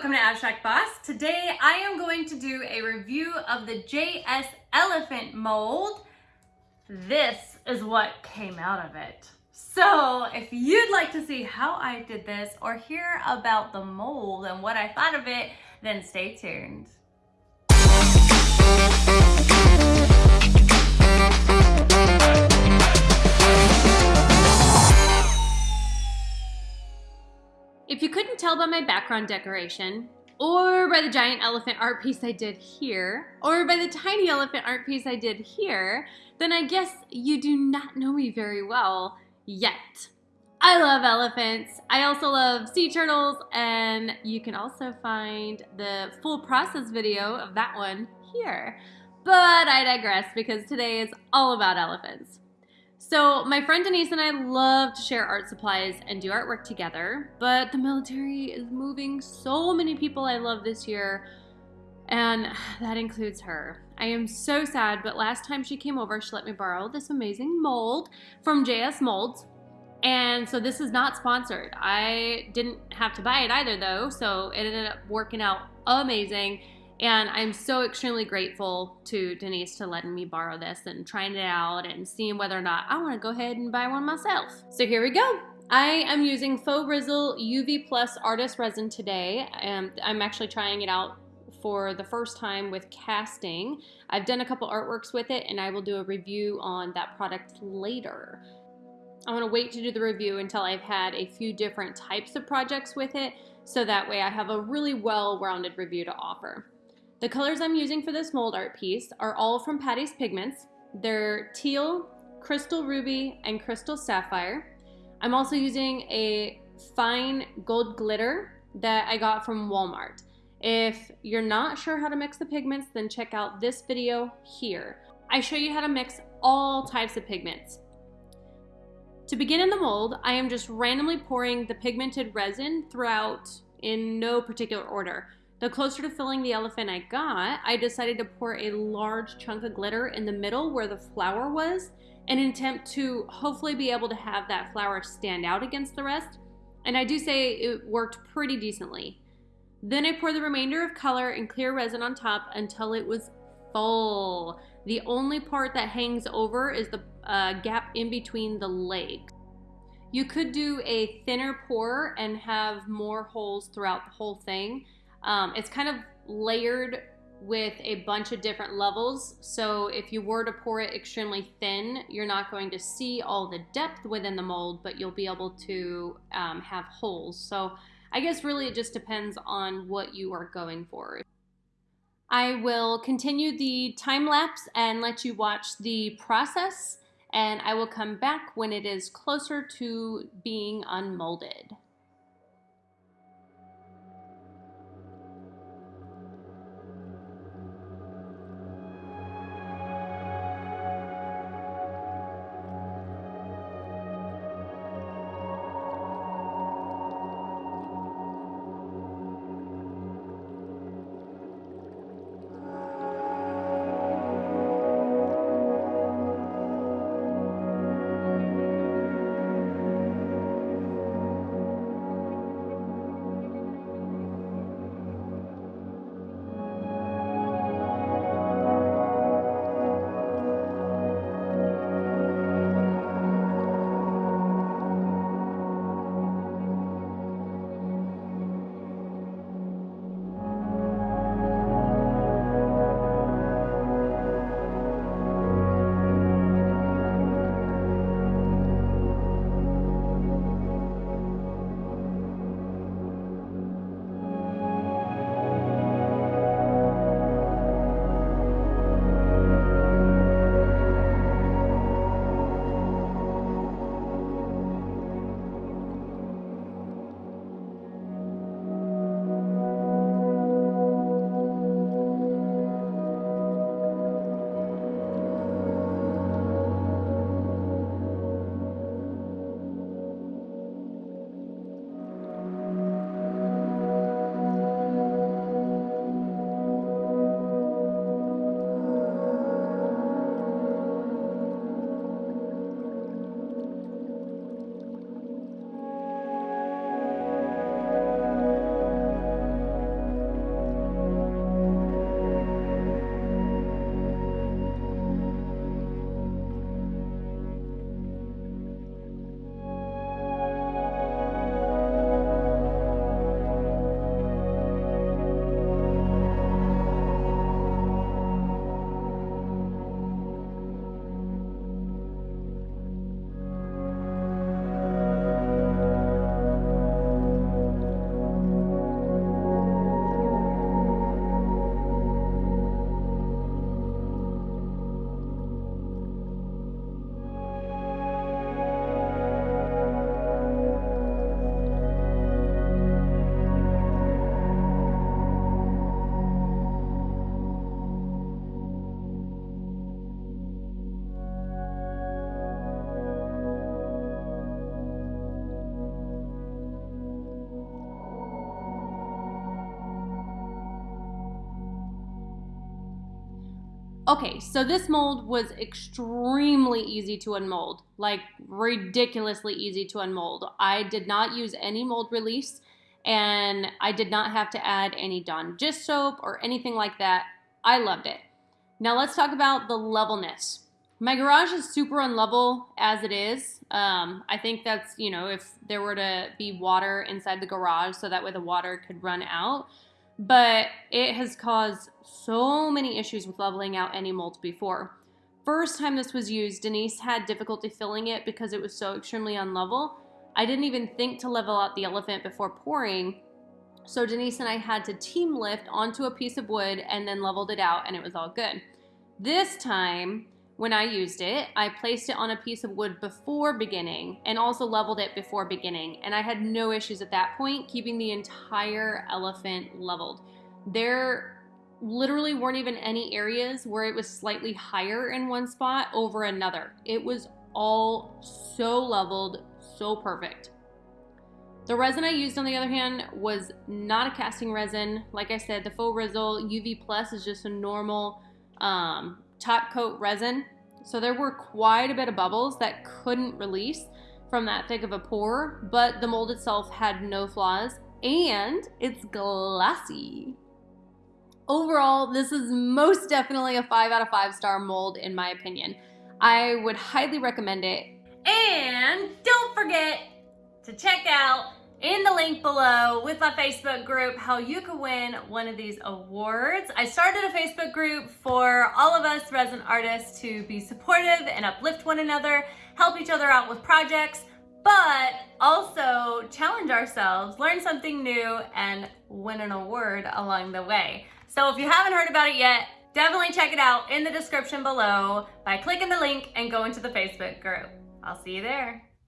welcome to Abstract Boss. Today I am going to do a review of the JS Elephant mold. This is what came out of it. So if you'd like to see how I did this or hear about the mold and what I thought of it, then stay tuned. If you couldn't tell by my background decoration, or by the giant elephant art piece I did here, or by the tiny elephant art piece I did here, then I guess you do not know me very well yet. I love elephants. I also love sea turtles, and you can also find the full process video of that one here. But I digress because today is all about elephants. So my friend Denise and I love to share art supplies and do artwork together, but the military is moving so many people I love this year, and that includes her. I am so sad, but last time she came over, she let me borrow this amazing mold from JS Molds. And so this is not sponsored. I didn't have to buy it either though, so it ended up working out amazing. And I'm so extremely grateful to Denise to letting me borrow this and trying it out and seeing whether or not I want to go ahead and buy one myself. So here we go. I am using Faux Rizzle UV Plus Artist Resin today. and I'm actually trying it out for the first time with casting. I've done a couple artworks with it and I will do a review on that product later. I want to wait to do the review until I've had a few different types of projects with it so that way I have a really well-rounded review to offer. The colors I'm using for this mold art piece are all from Patty's Pigments. They're teal, crystal ruby, and crystal sapphire. I'm also using a fine gold glitter that I got from Walmart. If you're not sure how to mix the pigments, then check out this video here. I show you how to mix all types of pigments. To begin in the mold, I am just randomly pouring the pigmented resin throughout in no particular order. The closer to filling the elephant I got, I decided to pour a large chunk of glitter in the middle where the flower was in an attempt to hopefully be able to have that flower stand out against the rest. And I do say it worked pretty decently. Then I poured the remainder of color and clear resin on top until it was full. The only part that hangs over is the uh, gap in between the legs. You could do a thinner pour and have more holes throughout the whole thing. Um, it's kind of layered with a bunch of different levels. So if you were to pour it extremely thin, you're not going to see all the depth within the mold, but you'll be able to um, have holes. So I guess really it just depends on what you are going for. I will continue the time lapse and let you watch the process and I will come back when it is closer to being unmolded. Okay, so this mold was extremely easy to unmold, like ridiculously easy to unmold. I did not use any mold release and I did not have to add any Dawn dish soap or anything like that. I loved it. Now let's talk about the levelness. My garage is super unlevel as it is. Um, I think that's, you know, if there were to be water inside the garage so that way the water could run out. But it has caused so many issues with leveling out any molds before. First time this was used, Denise had difficulty filling it because it was so extremely unlevel. I didn't even think to level out the elephant before pouring. So Denise and I had to team lift onto a piece of wood and then leveled it out and it was all good. This time, when I used it, I placed it on a piece of wood before beginning and also leveled it before beginning. And I had no issues at that point keeping the entire elephant leveled. There literally weren't even any areas where it was slightly higher in one spot over another. It was all so leveled, so perfect. The resin I used, on the other hand, was not a casting resin. Like I said, the Faux Rizzle UV Plus is just a normal um, top coat resin. So there were quite a bit of bubbles that couldn't release from that thick of a pour, but the mold itself had no flaws and it's glassy. Overall, this is most definitely a 5 out of 5 star mold in my opinion. I would highly recommend it. And don't forget to check out in the link below with my Facebook group how you could win one of these awards. I started a Facebook group for all of us resin artists to be supportive and uplift one another, help each other out with projects, but also challenge ourselves, learn something new, and win an award along the way. So if you haven't heard about it yet, definitely check it out in the description below by clicking the link and going to the Facebook group. I'll see you there.